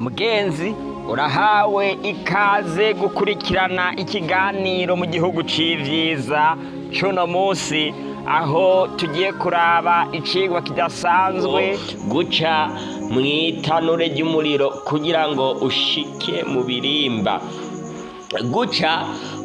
mugenzi urahawe ikaze gukurikirana ikiganiro mu gihugu c'ivyiza c'uno musi aho tugiye kuraba icigwa kidasanzwe guca mw'itanure ry'umuriro kugira ngo ushike mu birimba. Guca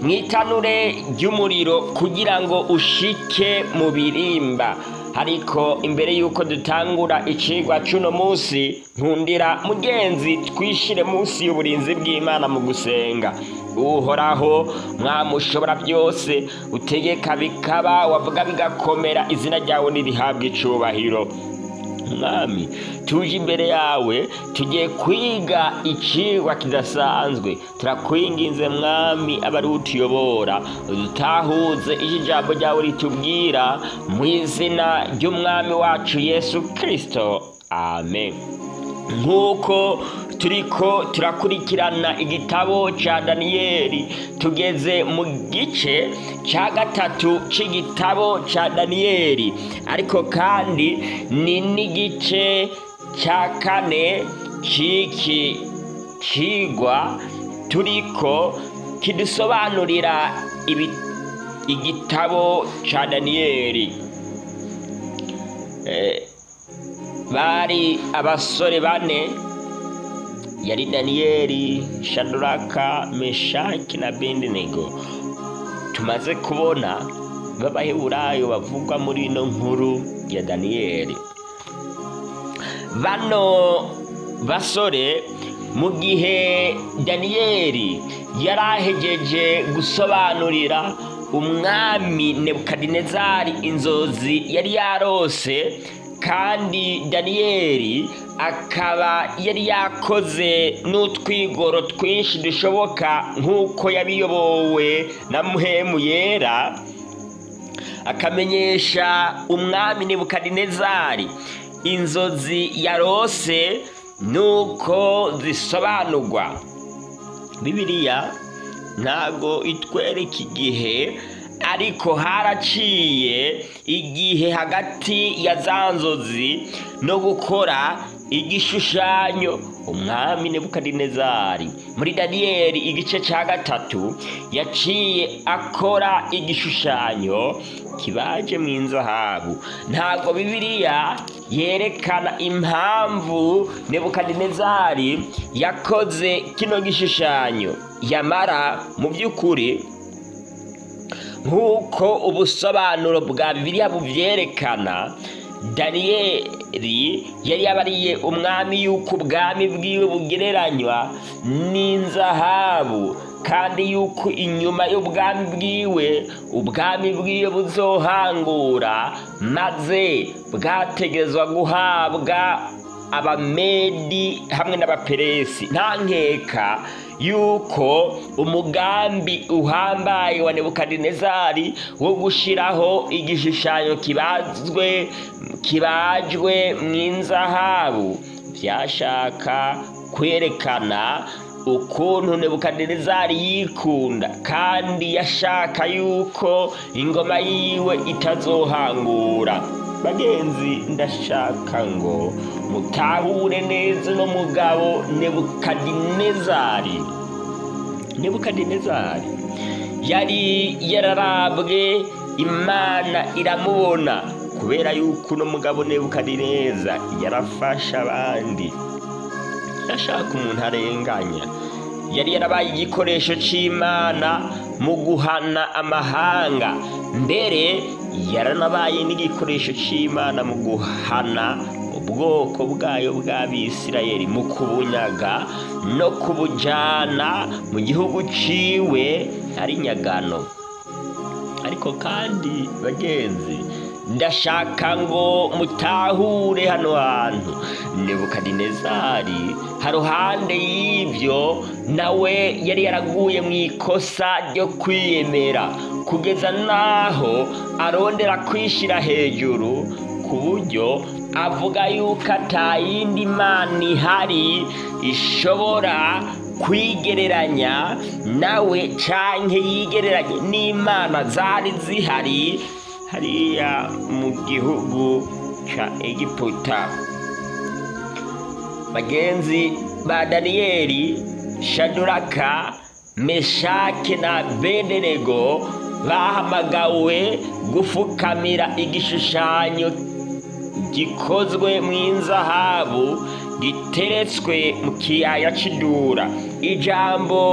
mw'itanure ry'umuriro kugira ngo ushike mu birimba. Ariko imbere y'uko dutangura icigwa c'uno musi nkundira mugenzi twishire munsi y'uburinzi bw'imana mu gusenga. Uhoraho mwamushobora byose utegeka bikaba wavuga bigakomera izina ryawe nirihabwa icubahiro. Mwami tuje imbere yawe tugiye kwiga icigwa kidasanzwe. Turakwinginze mwami aba ari utuyobora. Udutahuze icyo ijambo ryawe ritubwira mu izina ry'umwami wacu yesu kirisito amen. Nk'uko turiko turakurikirana igitabo ca daniyeli. Tugeze mu gice ca gatatu c'igitabo ca daniyeli. Ariko kandi ni n'igice ca kane c'iki cigwa turiko kidusobanurira igitabo ca daniyeli. Eh, bari abasore bane yari daniyeli shaduraka meshaki na bendinego tumaze kubona b'abaheburayo bavugwa muri ino nkuru ya daniyeli bano basore mu gihe daniyeli yari ahegeje gusobanurira umwami nebukadinezari inzozi yari yarose kandi daniyeli akaba yari yakoze n'utwigoro twinshi dushoboka nk'uko yabiyobowe na muhemu yera akamenyesha umwami nebukadinezari. Inzozi yarose nuko zisobanurwa. Bibiliya ntago itwereka igihe ariko haraciye igihe hagati ya za nzozi no gukora igishushanyo. Umwami nebukadinezari. Muri daniyeli igice cya gatatu yaciye akora igishushanyo kibaje mu inzahabu ntabwo bibiliya yerekana impamvu nebukadinezari yakoze kino gishushanyo. Yamara mu by'ukuri nk'uko ubusobanuro bwa bibiliya bubyerekana daniyeli yari yabariye umwami yuko ubwami bwiwe bugereranywa n'inzahabu kandi yuko inyuma y'ubwami bwiwe ubwami bwiwe buzohangura maze bwategezwa guhabwa abamedi hamwe n'abaperesi. Nta nkeka yuko umugambi uhambaye wa nebukadinezari wo gushiraho igishushanyo kibazwe kibajwe mu inzahabu. Byashaka kwerekana ukuntu nebukadinezari yikunda kandi yashaka yuko ingoma yiwe itazohangura. Bagenzi ndashaka ngo mutahure neza uno mugabo nebukadinezari. Nebukadinezari yari yararabwe imana iramubona kubera yuko uno mugabo nebukadineza yarafasha abandi. Yashaka umuntu arenganya. Yari yarabaye igikoresho c'imana mu guhana amahanga. Mbere yaranabaye n'igikoresho c'imana mu guhana ubwoko bwayo bw'abisirayeli mu kubunyaga no kubujana mu gihugu ciwe ari nyagano. Ariko kandi bagenzi ndashaka ngo mutahure hano hantu. Nebukadinezari haruhande y'ibyo nawe yari yaraguye mu ikosa ryo kwiyemera. Kugeza n'aho arondera kwishyira hejuru ku buryo avuga yuko atayindi mana ihari ishobora kwigereranya nawe canke yigereranye n'imana zari zihari hariya mu gihugu ca egiputa. Bagenzi ba daniyeli shaduraka meshake na bedenego bahamagawe gufukamira igishushanyo gikozwe mu inzahabu giteretswe mu kiyaya c'idura. Ijambo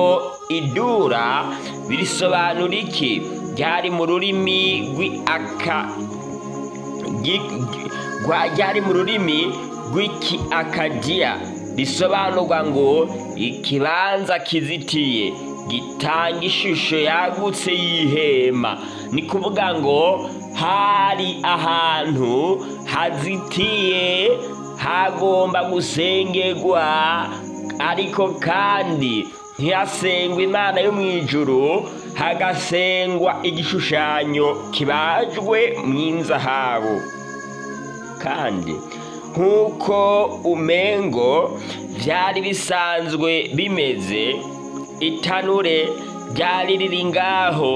idura birisobanura iki? Ryari mu rurimi rw'aka ryari mu rurimi rw'iki akadiya risobanurwa ngo ikibanza kizitiye gitanga ishusho yagutse y'ihema. Ni kuvuga ngo hari ahantu hazitiye hagomba gusengerwa ariko kandi ntihasengwa imana yo mu hagasengwa igishushanyo kibajwe mu inzahabu. Kandi nk'uko umengo byari bisanzwe bimeze itanure ryari riri ngaho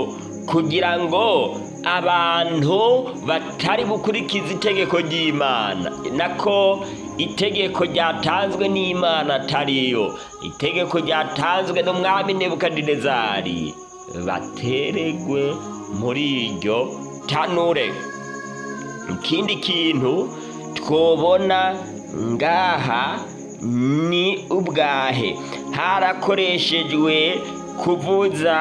kugira ngo abantu batari bukurikiza itegeko ry'imana. Nako itegeko ryatanzwe n'imana atariyo. Itegeko ryatanzwe n'umwami nebukadinezari. Bateregwe muri iryo tanure. Ikindi kintu twobona ngaha ni ubwahe. Harakoreshejwe kuvuza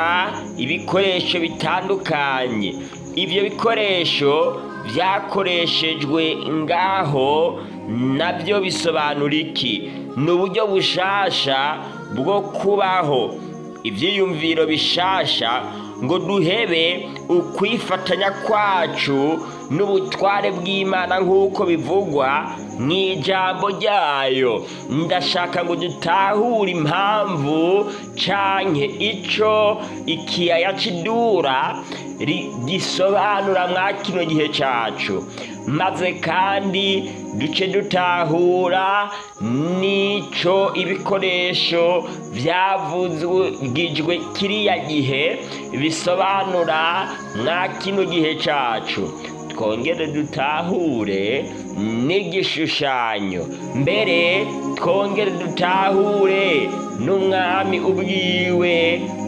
ibikoresho bitandukanye. Ibyo bikoresho byakoreshejwe ngaho na byo bisobanura iki? Ni uburyo bushasha bwo kubaho. Ibyiyumviro bishasha ngo duhebe ukwifatanya kwacu n'ubutware bw'imana nk'uko bivugwa mu ijambo ryayo. Ndashaka ngo dutahure impamvu canke ico ikiyaya c'idura gisobanura mwa kino gihe cacu. Maze kandi duce dutahura n'ico ibikoresho byavuzwe kiriya gihe bisobanura mwa kino gihe cacu. Twongere dutahure n'igishushanyo. Mbere twongere dutahure n'umwami ubwiwe.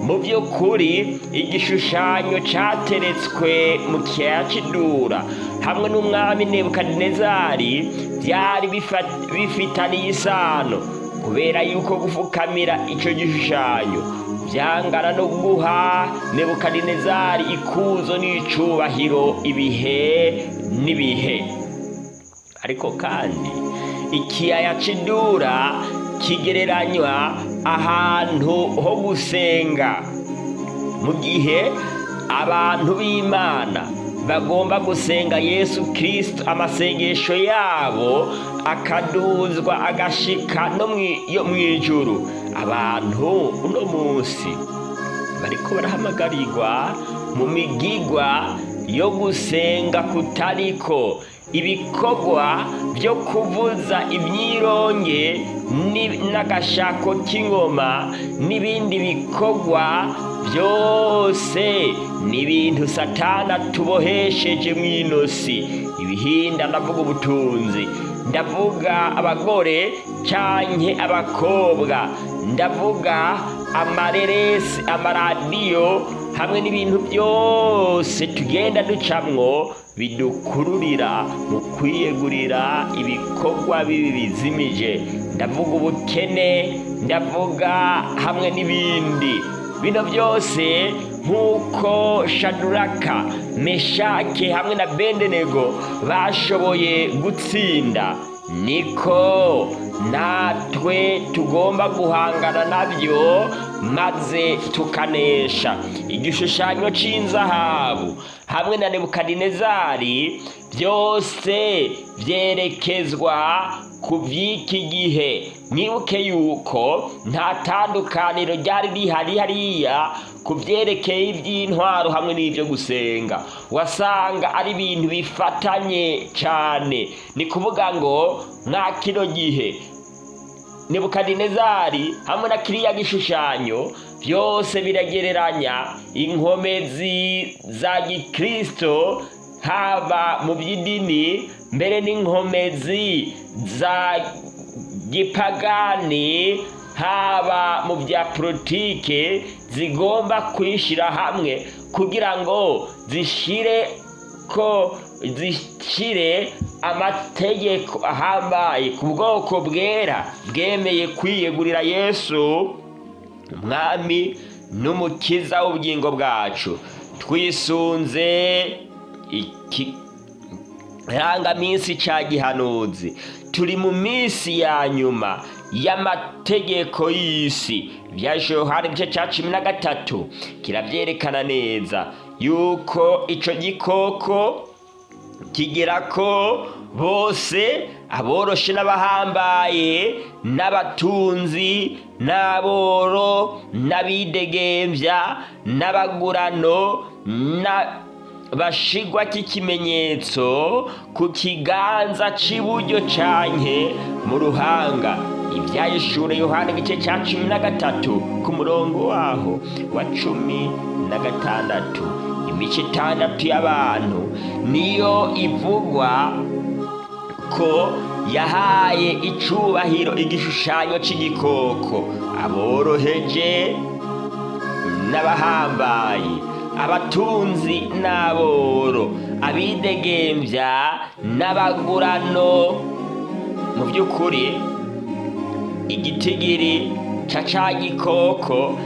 Mu by'ukuri igishushanyo cyateretswe mu kiyaya hamwe n'umwami nebukadinezari byari bifitaniye isano. Kubera yuko gufukamira icyo gishushanyo byangana no guha nebukadinezari ikuzo n'icubahiro ibihe n'ibihe. Ariko kandi ikiyaya c'idura kigereranywa ahantu ho gusenga. Mu gihe abantu b'imana bagomba gusenga yesu kirisito amasengesho yabo akaduzwa agashika no mu ijuru. Abantu uno munsi bariko barahamagarirwa mu migigwa yo gusenga kutariko. Ibikorwa byo kuvuza imyironge n'agashako k'ingoma n'ibindi bikorwa byose ni ibintu satana tubohesheje mu inosi. Ibihinda ndavuga ubutunzi. Ndavuga abagore canke abakobwa. Ndavuga amareresi amaradiyo hamwe n'ibintu byose tugenda ducamwo bidukururira mu kwiyegurira ibikorwa bibi bizimije. Ndavuga ubukene ndavuga hamwe n'ibindi. Bino byose nk'uko shaduraka meshake hamwe na bendenego bashoboye gutsinda. Niko natwe tugomba guhangana na byo maze tukanesha. Igishushanyo cy'inzahabu hamwe na nebukadinezari byose byerekezwa ku by'iki gihe. Mwibuke yuko nta tandukaniro ryari rihari hariya ku byerekeye iby'intwaro hamwe n'ibyo gusenga. Wasanga ari ibintu bifatanye cyane ni kuvuga ngo nta kino gihe nebukadinezari hamwe na kiriya gishushanyo byose biragereranya inkomezi za gikristo haba mu by'idini mbere n'inkomezi za gipagani haba mu bya politike zigomba kwishyira hamwe kugira ngo zishyire ko zishyire amategeko ahambaye. Ku bwoko bwera bwemeye kwiyegurira yesu umwami n'umukiza w'ubugingo bwacu. Twisunze iki irangaminsi cya gihanuzi turi mu minsi ya nyuma y'amategeko y'isi. Bya yohani igice cya cumi na gatatu. Kirabyerekana neza yuko icyo gikoko kigira ko bose aboroshe n'abahambaye n'abatunzi n'aboro n'abidegembya n'abagurano na bashigwa k'ikimenyetso ku kiganza cy'iburyo canke mu ruhanga. Ibyayishure yohana igice cya cumi na gatatu ku murongo waho wa cumi na gatandatu. Imico itandatu y'abantu niyo ivugwa ko yahaye icubahiro igishushanyo c'igikoko. Aboroheje n'abahambaye. Abatunzi n'aboro abidegembya n'abagurano. Mu by'ukuri igitigiri ca ca gikoko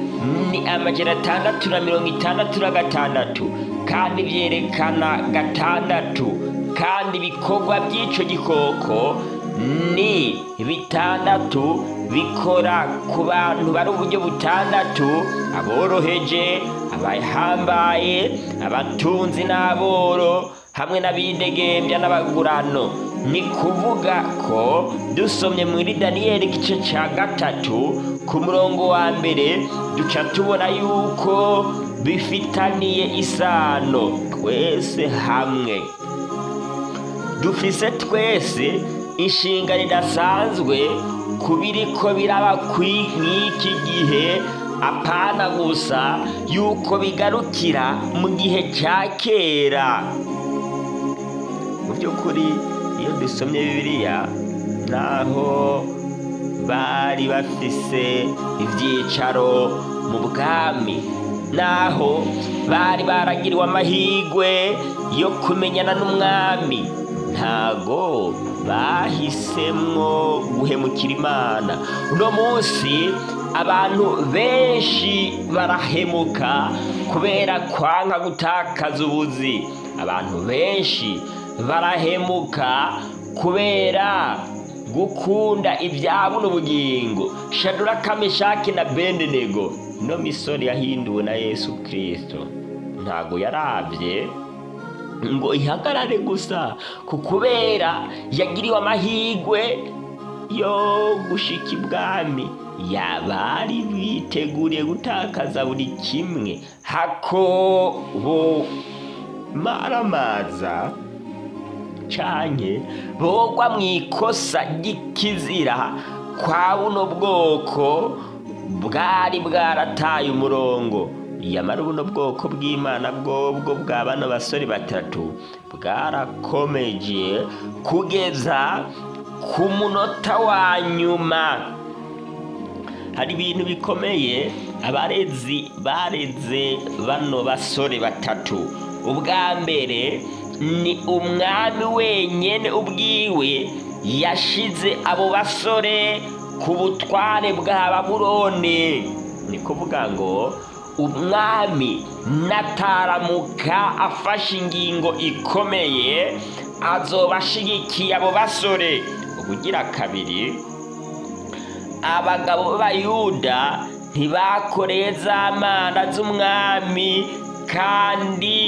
ni amajana atandatu na mirongo itandatu na gatandatu kandi byerekana gatandatu. Kandi ibikorwa by'ico gikoko ni bitandatu bikora ku bantu bari uburyo butandatu aboroheje abahambaye abatunzi n'aboro hamwe n'abidegembya n'abagurano. Ni kuvuga ko dusomye muri daniyeli igice cya gatatu ku murongo wa mbere duca tubona yuko bifitaniye isano twese hamwe. Dufise twese inshinga ridasanzwe ku biriko biraba mw'iki gihe apana gusa yuko bigarukira mu gihe cya kera. Mu by'ukuri iyo dusomye bibiliya naho bari bafise ibyicaro mu bwami naho bari baragiriwe amahirwe yo kumenyana n'umwami ntago bahisemwo guhemukira imana. Uno munsi abantu benshi barahemuka kubera kwanga gutakaza ubuzi. Abantu benshi barahemuka kubera gukunda ibyabo n'ubugingo. Shadura kameshaki na bendenego no misori yahinduwe na yesu kirisito ntago yarabye ngo ihagarare gusa ku kubera yagiriwe amahirwe yo gushika ibwami. Yabari biteguriye gutakaza buri kimwe. Maramaza canke bogwa mu ikosa ry'ikizira. Kwa buno bwoko bwari bwarataye umurongo. Yamara buno bwoko bw'imana bwobwo bwa bano basore batatu bwarakomeje kugeza ku munota wa nyuma. Hari ibintu bikomeye abarezi bareze bano basore batatu. Ubwa mbere ni umwami wenyine ubwiwe yashize abo basore ku butware bwa baburone ni kuvuga ngo umwami nataramuka afashe ingingo ikomeye azoba ashigikiye abo basore. Ubugira kabiri abagabo b'abayuda ntibakoreye za mana z'umwami kandi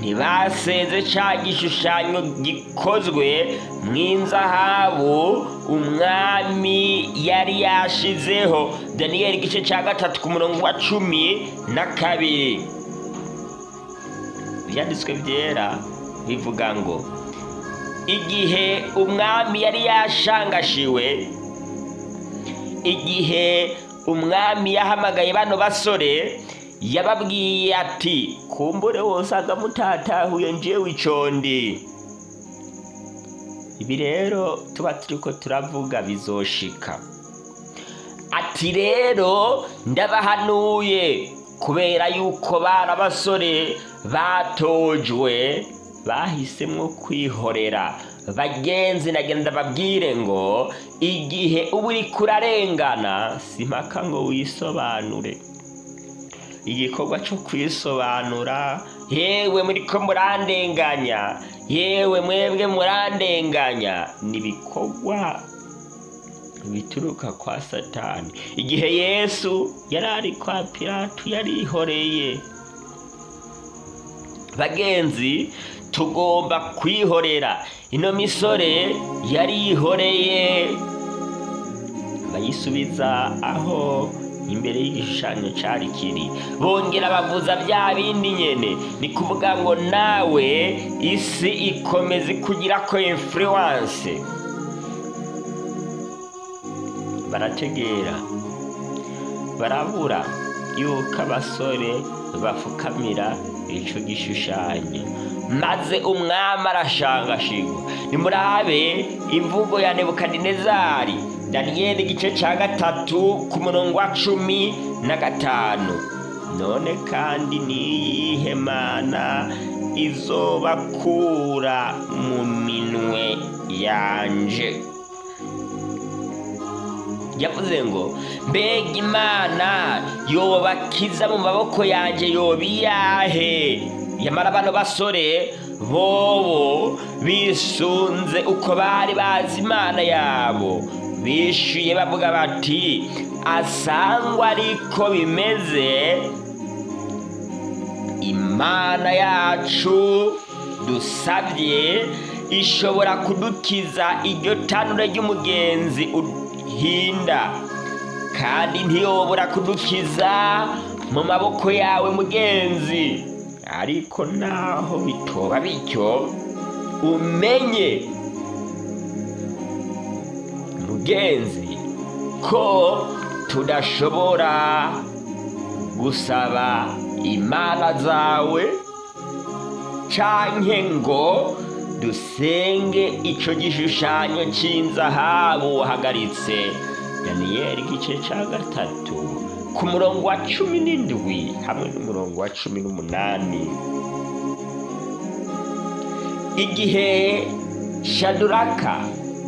ntibaseze cya gishushanyo gikozwe mu inzahabu umwami yari yashizeho. Daniyeli igice cya gatatu ku murongo wa cumi na kabiri. Ibyanditswe byera bivuga ngo igihe umwami yari yashangashiwe igihe umwami yahamagaye bano basore yababwiye ati kumbure wose agamutatahuye njewe icondi. Ibi rero tuba turiko turavuga bizoshika. Ati rero ndabahanuye kubera yuko bari abasore batojwe bahisemo kwihorera. Bagenzi nagenda babwire ngo igihe uba uri kurarengana si mpaka ngo wisobanure. Igikorwa cyo kwisobanura yewe muri ko murandenganya yewe mwebwe murandenganya. Ni ibikorwa bituruka kwa satani. Igihe yesu yari ari kwa piratu yarihoreye bagenzi tugomba kwihorera. Ino misore yarihoreye bayisubiza aho imbere y'igishushanyo cyari kiri. Bongera bavuza bya bindi nyene. Ni kuvuga ngo nawe isi ikomeza kugira ko influence. Barategera. Barabura yuko abasore bafukamira ico gishushanyo. Maze umwami arashangashigwa nimurabe imvugo ya nebukadinezari. Daniyeli igice cya gatatu ku murongo wa cumi na gatanu. None kandi niyihe mana izobakura mu minwe yanje? Yavuze ngo mbega imana yobakiza mu maboko yanjye yoba iyahe yamara bano basore bobo bisunze uko bari bazi imana yabo. Bishyuye bavuga bati asangwa ariko bimeze imana yacu dusabye ishobora kudukiza iryo tanure ry'umugenzi uhinda. Kandi ntiyobora kudukiza mu maboko yawe mugenzi. Ariko naho bitoba bityo umenye mugenzi ko tudashobora gusaba imana zawe canke ngo dusenge ico gishushanyo c'inzahabu wahagaritse daniyeli igice ca gatatu. Ku murongo wa cumi n'indwi hamwe n'umurongo wa cumi n'umunani. Igihe shaduraka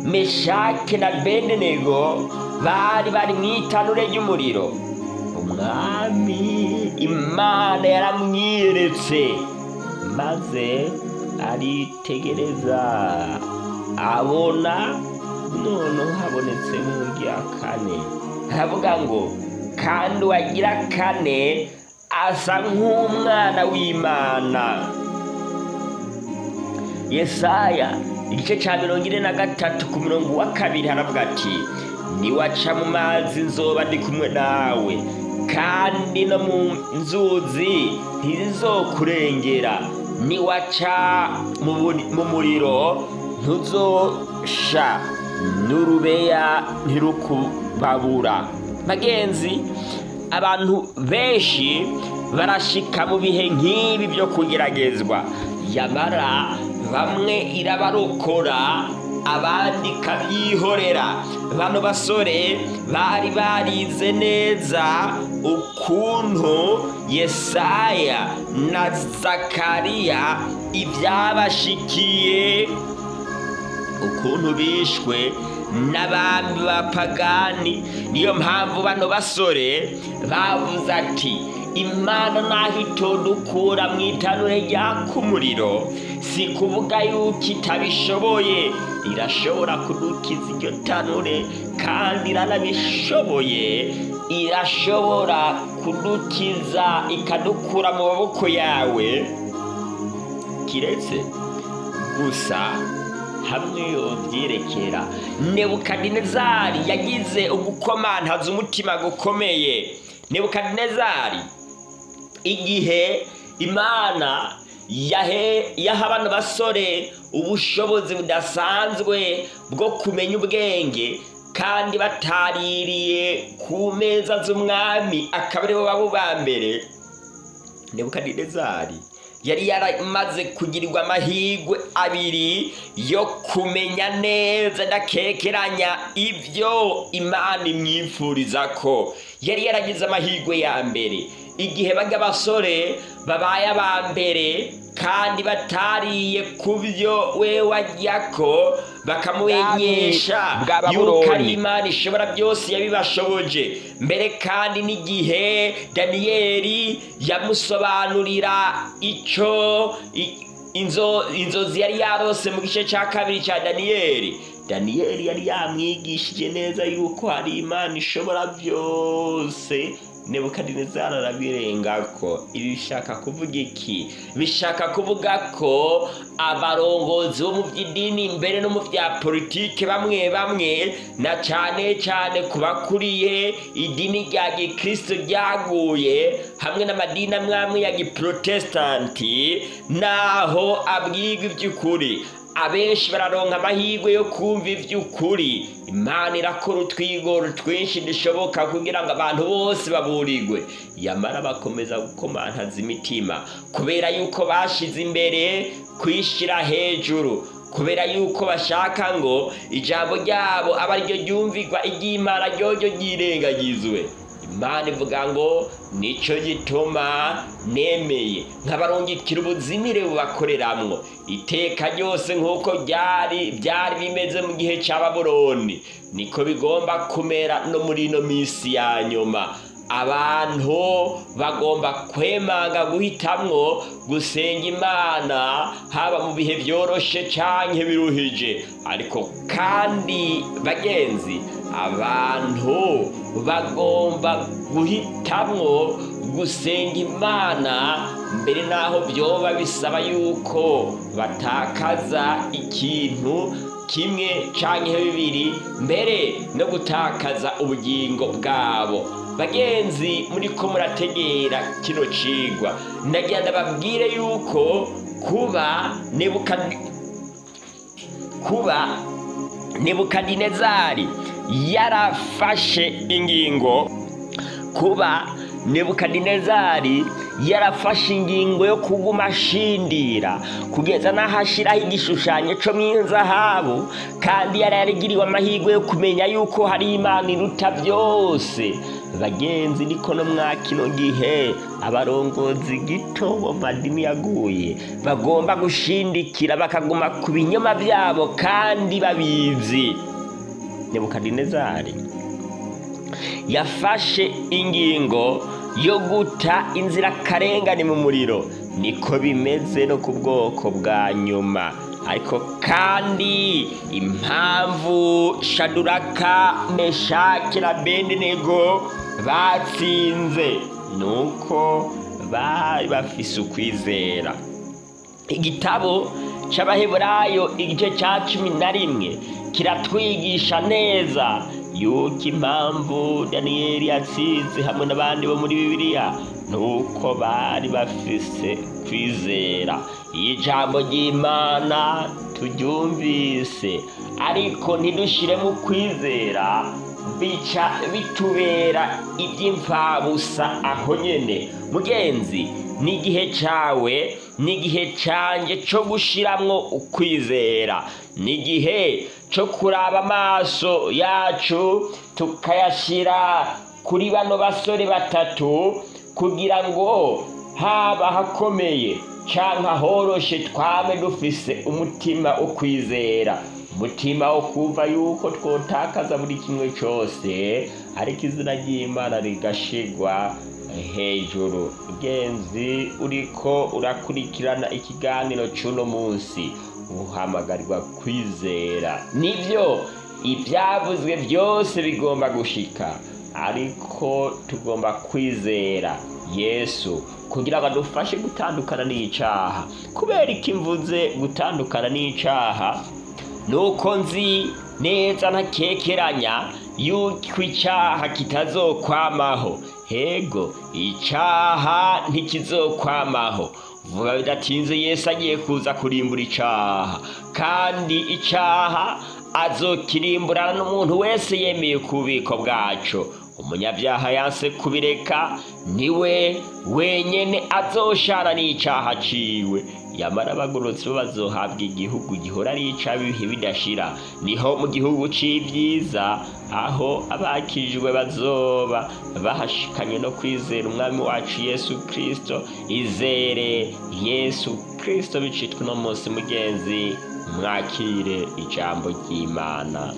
meshake na bedenego bari bari mu itanure ry'umuriro umwami imana yaramwiyeretse maze aritegereza. Abona noneho habonetse mu rya kane. Aravuga ngo kandi uwagira kane asa nk'umwana w'imana. Yesaya igice cya mirongo ine na gatatu ku murongo wa kabiri haravuga ati niwaca mu mazi nzoba ndi kumwe nawe kandi no mu nzuzi ntizizokurengera niwaca mu muriro ntuzosha n'urubeya ntirukubabura bagenzi abantu benshi barashika mu bihe nk'ibi byo kugeragezwa. Yamara bamwe irabarokora abandi ikabyihorera bano basore bari barize neza ukuntu yesaya na zakariya ibyabashikiye ukuntu bishwe n'abami b'abapagani niyo mpamvu bano basore bavuze ati imana naho itodukura mu itanure ryaka umuriro si kuvuga yuko itabishoboye. Irashobora kudukiza iryo tanure kandi iranabishoboye. Irashobora kudukiza ikadukura mu maboko yawe. Kiretse? Gusa hamwe yobyerekera. Nebukadinezari yagize ugukomantaza umutima gukomeye. Nebukadinezari igihe imana yaha bano basore ubushobozi budasanzwe bwo kumenya ubwenge kandi bataririye ku meza z'umwami akaba ari bo babo ba mbere. Nebukadinezari yari yaramaze kugirirwa amahirwe abiri yo kumenya neza ndakekeranya ibyo imana imwifuriza ko yari yaragize amahirwe ya mbere. Igihe bajya abasore babaye aba mbere kandi batariye ku byo we wajya ko Babuloni. yuko ari imana ishobora byose yabibashoboje. Mbere kandi n'igihe daniyeli yamusobanurira icyo inzozi yari yarose mu gice cya kabiri cya daniyeli. Daniyeli yari yamwigishije neza yuko hari imana ishobora byose nebukadinezari arabirengako ibi bishaka kuvuga iki? Bishaka kuvuga ko abarongozi bo mu by'idini mbere no mu bya politike bamwe bamwe na cyane cyane ku bakuriye idini rya gikristo ryaguye hamwe n'amadini amwe amwe ya giprotestanti naho abwirwa iby'ukuri. Abenshi bararonka amahirwe yo kumva iby'ukuri. Imana irakora utwigoro twinshi dushoboka kugira ngo abantu bose baburirwe. Yamara bakomeza gukomantaza imitima. Kubera yuko bashize imbere kwishyira hejuru. Kubera yuko bashaka ngo ijambo ryabo aba ari ryo ryumvirwa iry'imana ryoryo ryirengagizwe imana ivuga ngo ni cyo gituma nemeye nkabarungikira ubuzimire bubakoreramwo. Iteka ryose nk'uko byari byari bimeze mu gihe cya baburoni niko bigomba kumera no muri ino minsi ya nyuma. Abantu bagomba kwemanga guhitamwo gusenga imana haba mu bihe byoroshe canke biruhije. Ariko kandi bagenzi abantu bagomba guhitamwo gusenga imana mbere n'aho byoba bisaba yuko batakaza ikintu kimwe canke bibiri mbere no gutakaza ubugingo bwabo. Bagenzi muri ko murategera kino cigwa. Ndagira ndababwire yuko kuba nebukadi kuba nebukadinezari yarafashe ingingo kuba nebukadinezari yarafashe ingingo yo kuguma ashindira kugeza n'aho ashyiraho igishushanyo cyo mu inzahabu kandi yari yarigiriwe amahirwe yo kumenya yuko hari imana iruta byose. Bagenzi niko no mwa kino gihe abarongozi gito bo madini yaguye bagomba gushindikira bakaguma ku binyoma byabo kandi babizi. Nebukadinezari yafashe ingingo yo guta inzirakarengane mu muriro. Niko bimeze no ku bwoko bwa nyuma. Ariko kandi impamvu shaduraka meshaki na bedenego batsinze ni uko bari bafise ukwizera. Igitabo cy'abaheburayo igice cya cumi na rimwe kiratwigisha neza. Yuko impamvu daniyeli yatsinze hamwe n'abandi bo muri bibiliya ni uko bari bafise kwizera. Iyo ijambo ry'imana turyumvise ariko ntidushiremo kwizera. Bica bitubera iby'imfabusa aho nyene. Mugenzi ni igihe cawe ni igihe canje co gushiramwo ukwizera. Ni igihe co kuraba amaso yacu tukayashira kuri bano basore batatu kugira ngo haba hakomeye canke ahoroshe twame dufise umutima wo kwizera. Umutima wo kumva yuko twotakaza buri kimwe cyose ariko izina ry'imana rigashigwa hejuru. Ugenzi uriko urakurikirana ikiganiro cy'uno munsi. Uhamagarirwa kwizera. Nibyo ibyavuzwe byose bigomba gushika. Ariko tugomba kwizera yesu kugira ngo adufashe gutandukana n'icaha kubera iki mvuze gutandukana n'icaha nuko nzi neza ntakekeranya yuko icyaha kitazokwamaho. Hego icyaha ntikizokwamaho. Vuba bidatinze yesu agiye kuza kurimbura icyaha kandi icyaha azokirimburana n'umuntu wese yemeye ku bubiko bwaco. Umunyabyaha yanse kubireka ni we wenyene azoshana n'icaha ciwe. Yamara abagororotsi bo bazohabwa igihugu gihora ari ic'abihe bidashira. Niho mu gihugu c'ivyiza aho abakirijwe bazoba bahashikanye no kwizera umwami wacu yesu kristo. Izere yesu kristo bicitwe uno munsi mugenzi mwakire ijambo ry'imana.